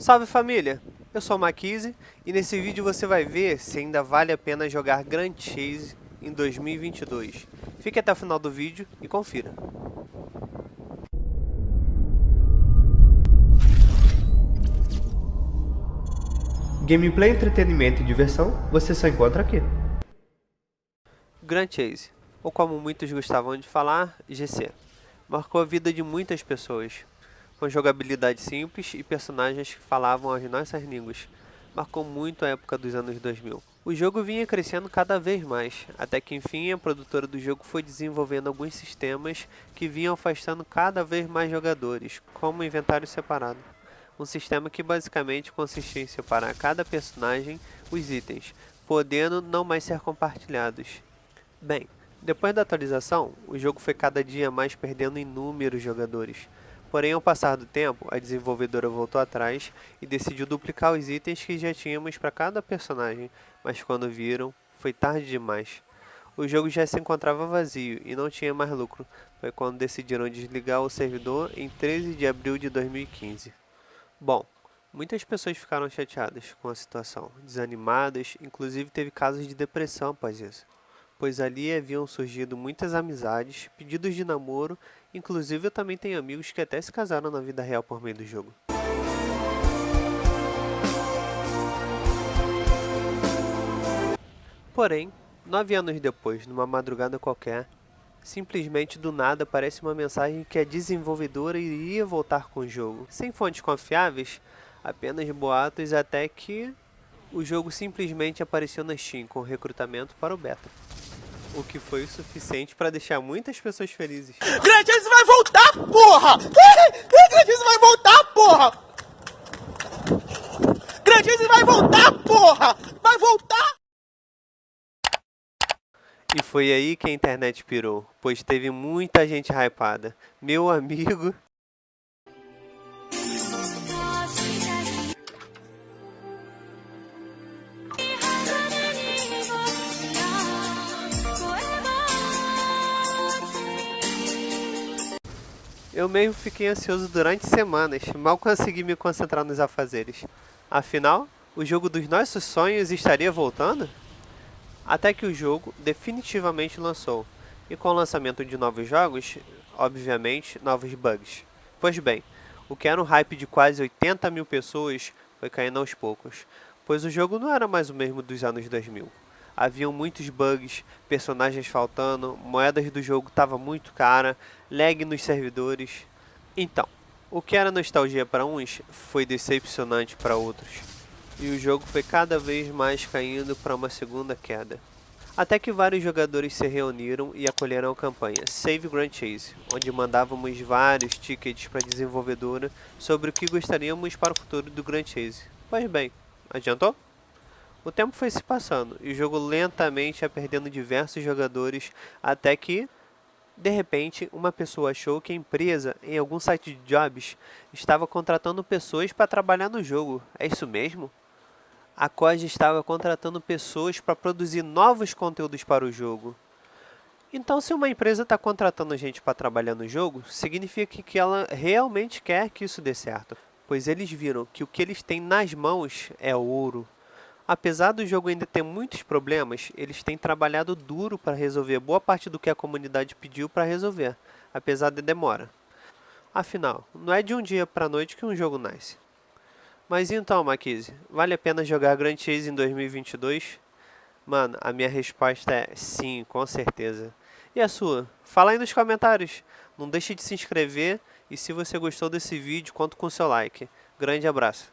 Salve família, eu sou o Maquise e nesse vídeo você vai ver se ainda vale a pena jogar Grand Chase em 2022. Fique até o final do vídeo e confira. Gameplay, entretenimento e diversão você só encontra aqui. Grand Chase, ou como muitos gostavam de falar, GC, marcou a vida de muitas pessoas com jogabilidade simples e personagens que falavam as nossas línguas. Marcou muito a época dos anos 2000. O jogo vinha crescendo cada vez mais, até que enfim a produtora do jogo foi desenvolvendo alguns sistemas que vinham afastando cada vez mais jogadores, como inventário separado. Um sistema que basicamente consistia em separar cada personagem os itens, podendo não mais ser compartilhados. Bem, depois da atualização, o jogo foi cada dia mais perdendo inúmeros jogadores. Porém, ao passar do tempo, a desenvolvedora voltou atrás e decidiu duplicar os itens que já tínhamos para cada personagem, mas quando viram, foi tarde demais. O jogo já se encontrava vazio e não tinha mais lucro, foi quando decidiram desligar o servidor em 13 de abril de 2015. Bom, muitas pessoas ficaram chateadas com a situação, desanimadas, inclusive teve casos de depressão após isso pois ali haviam surgido muitas amizades, pedidos de namoro, inclusive eu também tenho amigos que até se casaram na vida real por meio do jogo. Porém, nove anos depois, numa madrugada qualquer, simplesmente do nada aparece uma mensagem que a desenvolvedora iria voltar com o jogo. Sem fontes confiáveis, apenas boatos até que o jogo simplesmente apareceu na Steam com recrutamento para o beta o que foi o suficiente para deixar muitas pessoas felizes. Grandioso vai voltar, porra! Grandioso vai voltar, porra! Grandioso vai voltar, porra! Vai voltar! E foi aí que a internet pirou, pois teve muita gente hypada. Meu amigo Eu mesmo fiquei ansioso durante semanas, mal consegui me concentrar nos afazeres. Afinal, o jogo dos nossos sonhos estaria voltando? Até que o jogo definitivamente lançou, e com o lançamento de novos jogos, obviamente, novos bugs. Pois bem, o que era um hype de quase 80 mil pessoas foi caindo aos poucos, pois o jogo não era mais o mesmo dos anos 2000 haviam muitos bugs, personagens faltando, moedas do jogo estava muito cara, lag nos servidores. Então, o que era nostalgia para uns foi decepcionante para outros. E o jogo foi cada vez mais caindo para uma segunda queda. Até que vários jogadores se reuniram e acolheram a campanha Save Grand Chase, onde mandávamos vários tickets para a desenvolvedora sobre o que gostaríamos para o futuro do Grand Chase. Pois bem, adiantou? O tempo foi se passando e o jogo lentamente ia perdendo diversos jogadores até que, de repente, uma pessoa achou que a empresa, em algum site de jobs, estava contratando pessoas para trabalhar no jogo. É isso mesmo? A COD estava contratando pessoas para produzir novos conteúdos para o jogo. Então, se uma empresa está contratando gente para trabalhar no jogo, significa que ela realmente quer que isso dê certo. Pois eles viram que o que eles têm nas mãos é ouro. Apesar do jogo ainda ter muitos problemas, eles têm trabalhado duro para resolver boa parte do que a comunidade pediu para resolver, apesar de demora. Afinal, não é de um dia para a noite que um jogo nasce. Mas então, Maquise, vale a pena jogar Grand Chase em 2022? Mano, a minha resposta é sim, com certeza. E a sua? Fala aí nos comentários. Não deixe de se inscrever e se você gostou desse vídeo, conta com seu like. Grande abraço.